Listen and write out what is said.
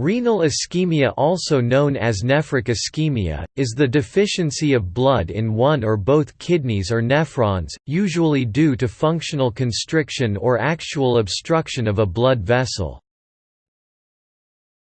Renal ischemia also known as nephric ischemia, is the deficiency of blood in one or both kidneys or nephrons, usually due to functional constriction or actual obstruction of a blood vessel.